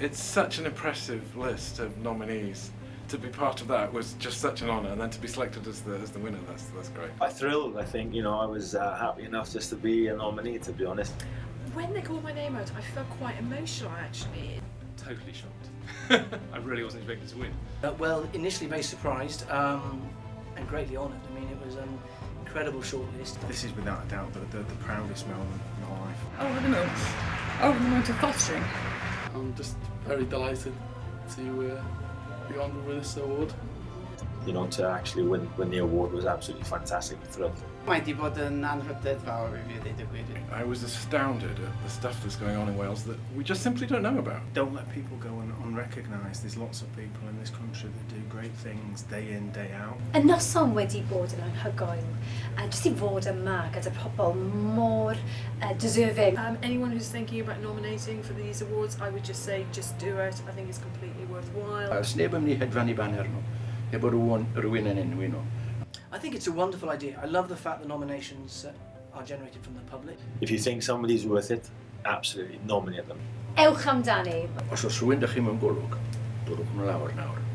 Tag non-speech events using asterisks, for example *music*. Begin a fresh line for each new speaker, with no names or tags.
it's such an impressive list of nominees. To be part of that was just such an honour, and then to be selected as the, as the winner, that's, that's great. I thrilled, I think, you know, I was uh, happy enough just to be a nominee, to be honest. When they called my name out, I felt quite emotional, actually. Totally shocked. *laughs* I really wasn't expecting to win. Uh, well, initially very surprised um, and greatly honoured. I mean, it was an incredible shortlist. This is without a doubt the, the, the proudest moment of my life. Oh, the moment. Oh, the moment of fostering. I'm just very delighted to uh, be honoured with this award. you know, to actually win, win the award was absolutely fantastic thrilled. Mae di bod yn anrhydedd fawr i fi ddeud y gwir. I was astounded at the stuff that's going on in Wales that we just simply don't know about. Don't let people go un unrecognised. There's lots of people in this country that do great things day in, day out. Y noson wedi bod yn anhygoel. A jyst i fod yma gyda pobl mor uh, deserving. Um, anyone who's thinking about nominating for these awards, I would just say, just do it. I think it's completely worthwhile. Os neb yn hedfan i banner nhw, efo rhywun, rhywun yn enwi nhw. I think it's a wonderful idea. I love the fact the nominations uh, are generated from the public. If you think somebody's worth it, absolutely nominate them. Ewch amdani. Os oes rhywun dych chi mewn golwg, bwrwch nhw lawr nawr.